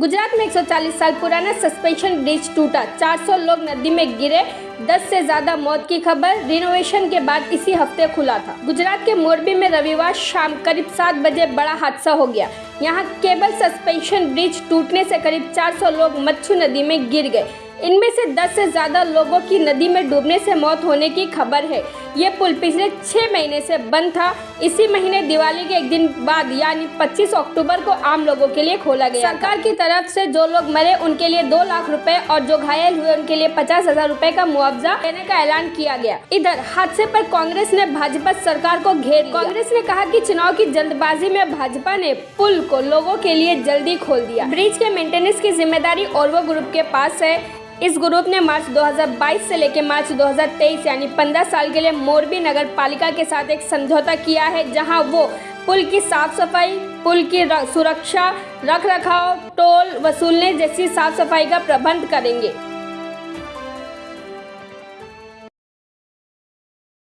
गुजरात में 140 साल पुराना सस्पेंशन ब्रिज टूटा। 400 लोग नदी में गिरे। 10 से ज़्यादा मौत की खबर। रिनोवेशन के बाद इसी हफ़्ते खुला था। गुजरात के मोरबी में रविवार शाम करीब सात बजे बड़ा हादसा हो गया। यहाँ केबल सस्पेंशन ब्रिज टूटने से करीब 400 लोग मच्छू नदी में गिर गए। इनमें से 10 से ज़्यादा लोगों की नदी में डूबने से मौत होने की खबर है। ये पुल पिछले छः महीने से बंद था। इसी महीने दिवाली के एक दिन बाद, यानी 25 अक्टूबर को आम लोगों के लिए खोला गया सरकार की तरफ़ से जो लोग मरे, उनके लिए दो लाख रुपए और जो घायल हुए, उनके लिए पचास हज़ार रूपए का मुआवजा देने का ऐलान किया गया। इधर, हादसे पर कांग्रेस ने भाजपा सरकार को घेर कांग्रेस ने कहा कि चुनाव की जल्दबाजी में भाजपा ने पुल को लोगों के लिए जल्दी खोल दिया। ब्रिज के मेंटेनेंस की ज़िम्मेदारी और ग्रुप के पास है। इस ग्रुप ने मार्च 2022 से लेकर मार्च 2023 यानी 15 साल के लिए मोरबी नगर पालिका के साथ एक समझौता किया है, जहाँ वो पुल की साफ़ सफ़ाई, पुल की सुरक्षा, रख रखाव, टोल वसूलने जैसी साफ़ सफ़ाई का प्रबंध करेंगे।